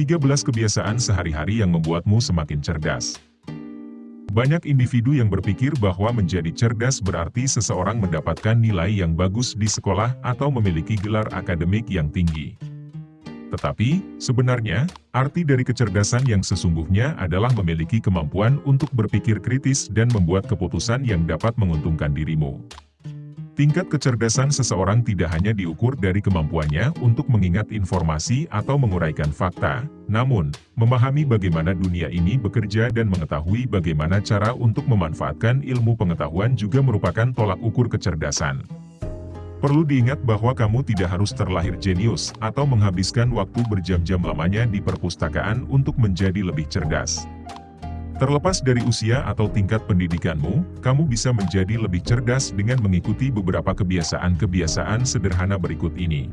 13 kebiasaan sehari-hari yang membuatmu semakin cerdas. Banyak individu yang berpikir bahwa menjadi cerdas berarti seseorang mendapatkan nilai yang bagus di sekolah atau memiliki gelar akademik yang tinggi. Tetapi, sebenarnya, arti dari kecerdasan yang sesungguhnya adalah memiliki kemampuan untuk berpikir kritis dan membuat keputusan yang dapat menguntungkan dirimu. Tingkat kecerdasan seseorang tidak hanya diukur dari kemampuannya untuk mengingat informasi atau menguraikan fakta, namun, memahami bagaimana dunia ini bekerja dan mengetahui bagaimana cara untuk memanfaatkan ilmu pengetahuan juga merupakan tolak ukur kecerdasan. Perlu diingat bahwa kamu tidak harus terlahir jenius atau menghabiskan waktu berjam-jam lamanya di perpustakaan untuk menjadi lebih cerdas. Terlepas dari usia atau tingkat pendidikanmu, kamu bisa menjadi lebih cerdas dengan mengikuti beberapa kebiasaan-kebiasaan sederhana berikut ini.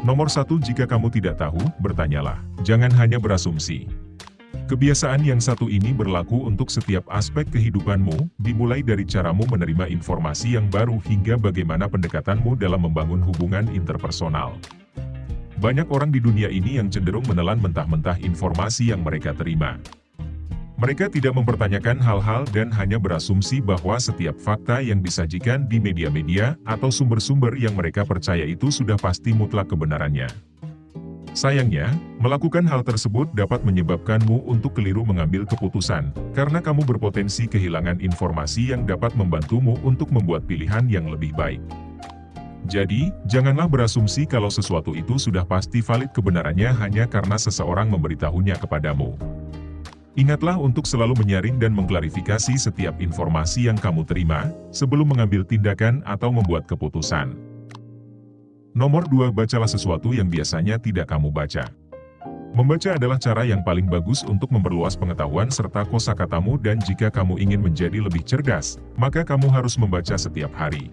Nomor satu jika kamu tidak tahu, bertanyalah. Jangan hanya berasumsi. Kebiasaan yang satu ini berlaku untuk setiap aspek kehidupanmu, dimulai dari caramu menerima informasi yang baru hingga bagaimana pendekatanmu dalam membangun hubungan interpersonal. Banyak orang di dunia ini yang cenderung menelan mentah-mentah informasi yang mereka terima. Mereka tidak mempertanyakan hal-hal dan hanya berasumsi bahwa setiap fakta yang disajikan di media-media atau sumber-sumber yang mereka percaya itu sudah pasti mutlak kebenarannya. Sayangnya, melakukan hal tersebut dapat menyebabkanmu untuk keliru mengambil keputusan, karena kamu berpotensi kehilangan informasi yang dapat membantumu untuk membuat pilihan yang lebih baik. Jadi, janganlah berasumsi kalau sesuatu itu sudah pasti valid kebenarannya hanya karena seseorang memberitahunya kepadamu. Ingatlah untuk selalu menyaring dan mengklarifikasi setiap informasi yang kamu terima, sebelum mengambil tindakan atau membuat keputusan. Nomor 2. Bacalah sesuatu yang biasanya tidak kamu baca. Membaca adalah cara yang paling bagus untuk memperluas pengetahuan serta kosakatamu dan jika kamu ingin menjadi lebih cerdas, maka kamu harus membaca setiap hari.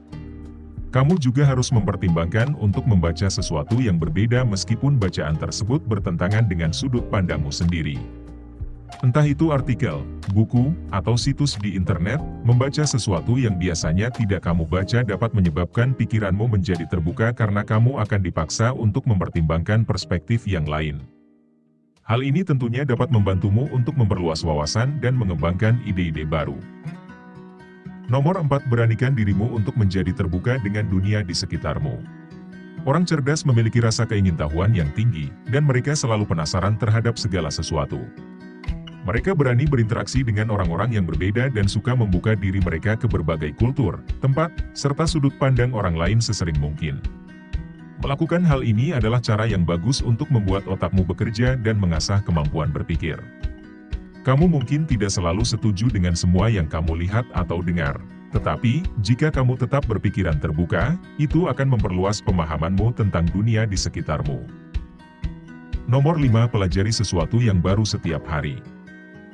Kamu juga harus mempertimbangkan untuk membaca sesuatu yang berbeda meskipun bacaan tersebut bertentangan dengan sudut pandangmu sendiri. Entah itu artikel, buku, atau situs di internet, membaca sesuatu yang biasanya tidak kamu baca dapat menyebabkan pikiranmu menjadi terbuka karena kamu akan dipaksa untuk mempertimbangkan perspektif yang lain. Hal ini tentunya dapat membantumu untuk memperluas wawasan dan mengembangkan ide-ide baru. Nomor 4. Beranikan dirimu untuk menjadi terbuka dengan dunia di sekitarmu. Orang cerdas memiliki rasa keingintahuan yang tinggi, dan mereka selalu penasaran terhadap segala sesuatu. Mereka berani berinteraksi dengan orang-orang yang berbeda dan suka membuka diri mereka ke berbagai kultur, tempat, serta sudut pandang orang lain sesering mungkin. Melakukan hal ini adalah cara yang bagus untuk membuat otakmu bekerja dan mengasah kemampuan berpikir. Kamu mungkin tidak selalu setuju dengan semua yang kamu lihat atau dengar. Tetapi, jika kamu tetap berpikiran terbuka, itu akan memperluas pemahamanmu tentang dunia di sekitarmu. Nomor 5. Pelajari sesuatu yang baru setiap hari.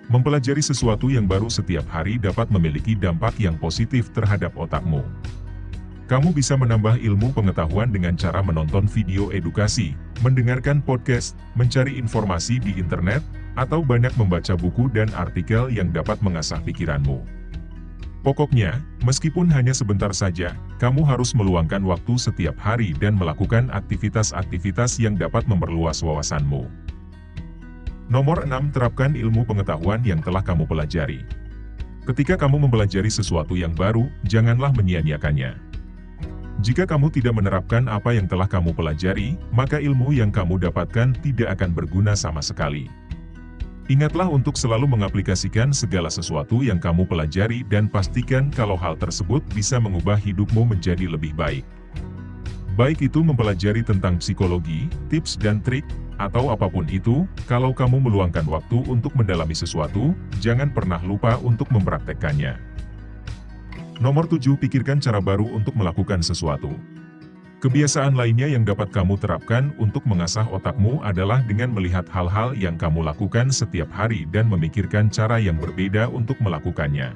Mempelajari sesuatu yang baru setiap hari dapat memiliki dampak yang positif terhadap otakmu. Kamu bisa menambah ilmu pengetahuan dengan cara menonton video edukasi, mendengarkan podcast, mencari informasi di internet, atau banyak membaca buku dan artikel yang dapat mengasah pikiranmu. Pokoknya, meskipun hanya sebentar saja, kamu harus meluangkan waktu setiap hari dan melakukan aktivitas-aktivitas yang dapat memperluas wawasanmu. Nomor 6. Terapkan ilmu pengetahuan yang telah kamu pelajari. Ketika kamu mempelajari sesuatu yang baru, janganlah menyia-nyiakannya. Jika kamu tidak menerapkan apa yang telah kamu pelajari, maka ilmu yang kamu dapatkan tidak akan berguna sama sekali. Ingatlah untuk selalu mengaplikasikan segala sesuatu yang kamu pelajari dan pastikan kalau hal tersebut bisa mengubah hidupmu menjadi lebih baik. Baik itu mempelajari tentang psikologi, tips dan trik, atau apa pun itu, kalau kamu meluangkan waktu untuk mendalami sesuatu, jangan pernah lupa untuk mempraktekkannya. Nomor 7. Pikirkan cara baru untuk melakukan sesuatu. Kebiasaan lainnya yang dapat kamu terapkan untuk mengasah otakmu adalah dengan melihat hal-hal yang kamu lakukan setiap hari dan memikirkan cara yang berbeda untuk melakukannya.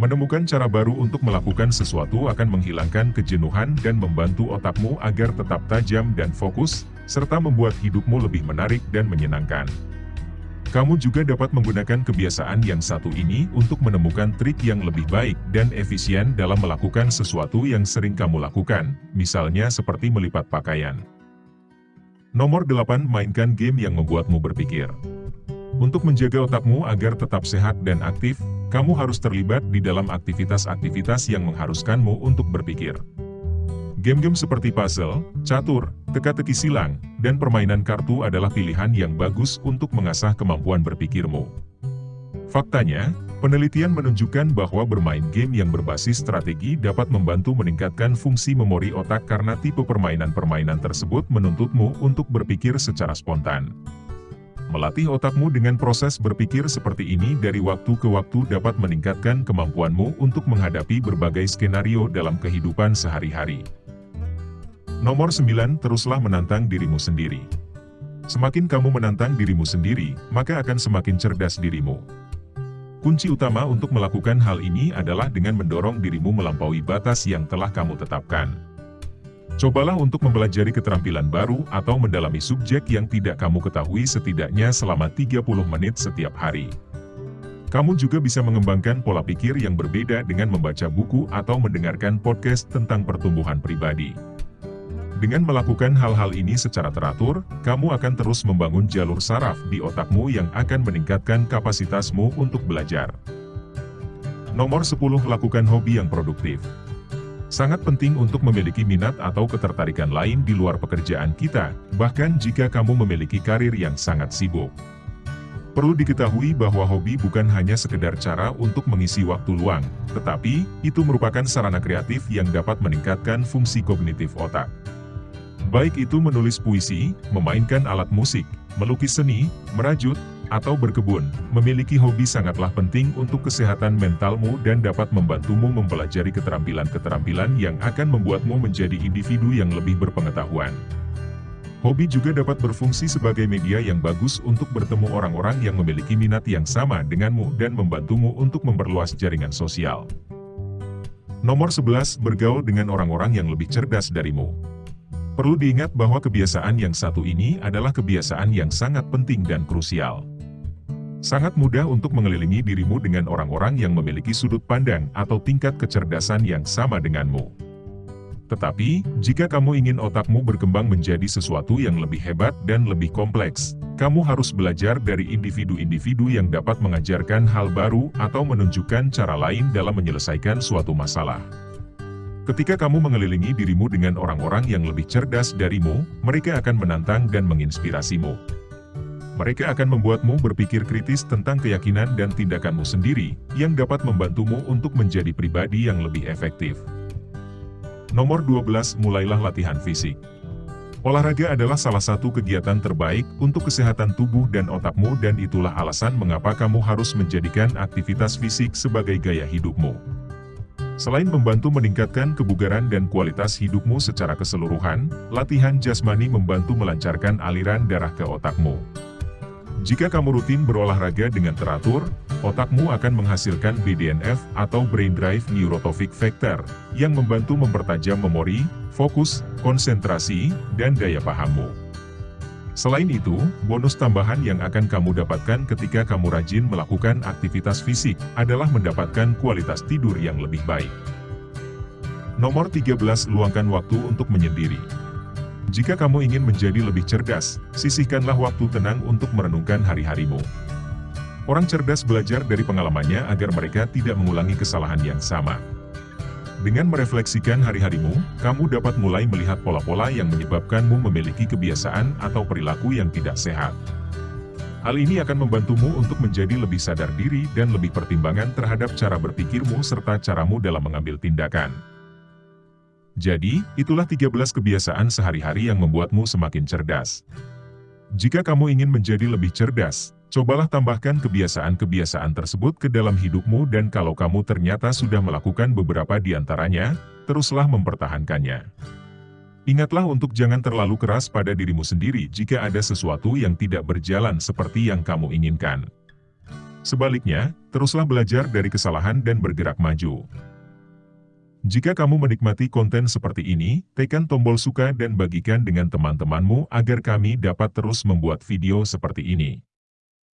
Menemukan cara baru untuk melakukan sesuatu akan menghilangkan kejenuhan dan membantu otakmu agar tetap tajam dan fokus, serta membuat hidupmu lebih menarik dan menyenangkan. Kamu juga dapat menggunakan kebiasaan yang satu ini untuk menemukan trik yang lebih baik dan efisien dalam melakukan sesuatu yang sering kamu lakukan, misalnya seperti melipat pakaian. Nomor 8. Mainkan game yang membuatmu berpikir. Untuk menjaga otakmu agar tetap sehat dan aktif, kamu harus terlibat di dalam aktivitas-aktivitas yang mengharuskanmu untuk berpikir. Game-game seperti puzzle, catur, teka-teki silang, dan permainan kartu adalah pilihan yang bagus untuk mengasah kemampuan berpikirmu. Faktanya, penelitian menunjukkan bahwa bermain game yang berbasis strategi dapat membantu meningkatkan fungsi memori otak karena tipe permainan-permainan tersebut menuntutmu untuk berpikir secara spontan. Melatih otakmu dengan proses berpikir seperti ini dari waktu ke waktu dapat meningkatkan kemampuanmu untuk menghadapi berbagai skenario dalam kehidupan sehari-hari. Nomor 9. Teruslah menantang dirimu sendiri. Semakin kamu menantang dirimu sendiri, maka akan semakin cerdas dirimu. Kunci utama untuk melakukan hal ini adalah dengan mendorong dirimu melampaui batas yang telah kamu tetapkan. Cobalah untuk mempelajari keterampilan baru atau mendalami subjek yang tidak kamu ketahui setidaknya selama 30 menit setiap hari. Kamu juga bisa mengembangkan pola pikir yang berbeda dengan membaca buku atau mendengarkan podcast tentang pertumbuhan pribadi. Dengan melakukan hal-hal ini secara teratur, kamu akan terus membangun jalur saraf di otakmu yang akan meningkatkan kapasitasmu untuk belajar. Nomor 10. Lakukan hobi yang produktif. Sangat penting untuk memiliki minat atau ketertarikan lain di luar pekerjaan kita, bahkan jika kamu memiliki karir yang sangat sibuk. Perlu diketahui bahwa hobi bukan hanya sekedar cara untuk mengisi waktu luang, tetapi itu merupakan sarana kreatif yang dapat meningkatkan fungsi kognitif otak. Baik itu menulis puisi, memainkan alat musik, melukis seni, merajut, atau berkebun, memiliki hobi sangatlah penting untuk kesehatan mentalmu dan dapat membantumu mempelajari keterampilan-keterampilan yang akan membuatmu menjadi individu yang lebih berpengetahuan. Hobi juga dapat berfungsi sebagai media yang bagus untuk bertemu orang-orang yang memiliki minat yang sama denganmu dan membantumu untuk memperluas jaringan sosial. Nomor 11. Bergaul dengan orang-orang yang lebih cerdas darimu. Perlu diingat bahwa kebiasaan yang satu ini adalah kebiasaan yang sangat penting dan krusial. Sangat mudah untuk mengelilingi dirimu dengan orang-orang yang memiliki sudut pandang atau tingkat kecerdasan yang sama denganmu. Tetapi, jika kamu ingin otakmu berkembang menjadi sesuatu yang lebih hebat dan lebih kompleks, kamu harus belajar dari individu-individu yang dapat mengajarkan hal baru atau menunjukkan cara lain dalam menyelesaikan suatu masalah. Ketika kamu mengelilingi dirimu dengan orang-orang yang lebih cerdas darimu, mereka akan menantang dan menginspirasimu. Mereka akan membuatmu berpikir kritis tentang keyakinan dan tindakanmu sendiri, yang dapat membantumu untuk menjadi pribadi yang lebih efektif. Nomor 12. Mulailah latihan fisik. Olahraga adalah salah satu kegiatan terbaik untuk kesehatan tubuh dan otakmu dan itulah alasan mengapa kamu harus menjadikan aktivitas fisik sebagai gaya hidupmu. Selain membantu meningkatkan kebugaran dan kualitas hidupmu secara keseluruhan, latihan jasmani membantu melancarkan aliran darah ke otakmu. Jika kamu rutin berolahraga dengan teratur, otakmu akan menghasilkan BDNF atau Brain Drive Neurotrophic Factor, yang membantu mempertajam memori, fokus, konsentrasi, dan daya pahammu. Selain itu, bonus tambahan yang akan kamu dapatkan ketika kamu rajin melakukan aktivitas fisik, adalah mendapatkan kualitas tidur yang lebih baik. Nomor 13. Luangkan waktu untuk menyendiri. Jika kamu ingin menjadi lebih cerdas, sisihkanlah waktu tenang untuk merenungkan hari-harimu. Orang cerdas belajar dari pengalamannya agar mereka tidak mengulangi kesalahan yang sama. Dengan merefleksikan hari-harimu, kamu dapat mulai melihat pola-pola yang menyebabkanmu memiliki kebiasaan atau perilaku yang tidak sehat. Hal ini akan membantumu untuk menjadi lebih sadar diri dan lebih pertimbangan terhadap cara berpikirmu serta caramu dalam mengambil tindakan. Jadi, itulah 13 kebiasaan sehari-hari yang membuatmu semakin cerdas. Jika kamu ingin menjadi lebih cerdas, Cobalah tambahkan kebiasaan-kebiasaan tersebut ke dalam hidupmu dan kalau kamu ternyata sudah melakukan beberapa di antaranya, teruslah mempertahankannya. Ingatlah untuk jangan terlalu keras pada dirimu sendiri jika ada sesuatu yang tidak berjalan seperti yang kamu inginkan. Sebaliknya, teruslah belajar dari kesalahan dan bergerak maju. Jika kamu menikmati konten seperti ini, tekan tombol suka dan bagikan dengan teman-temanmu agar kami dapat terus membuat video seperti ini.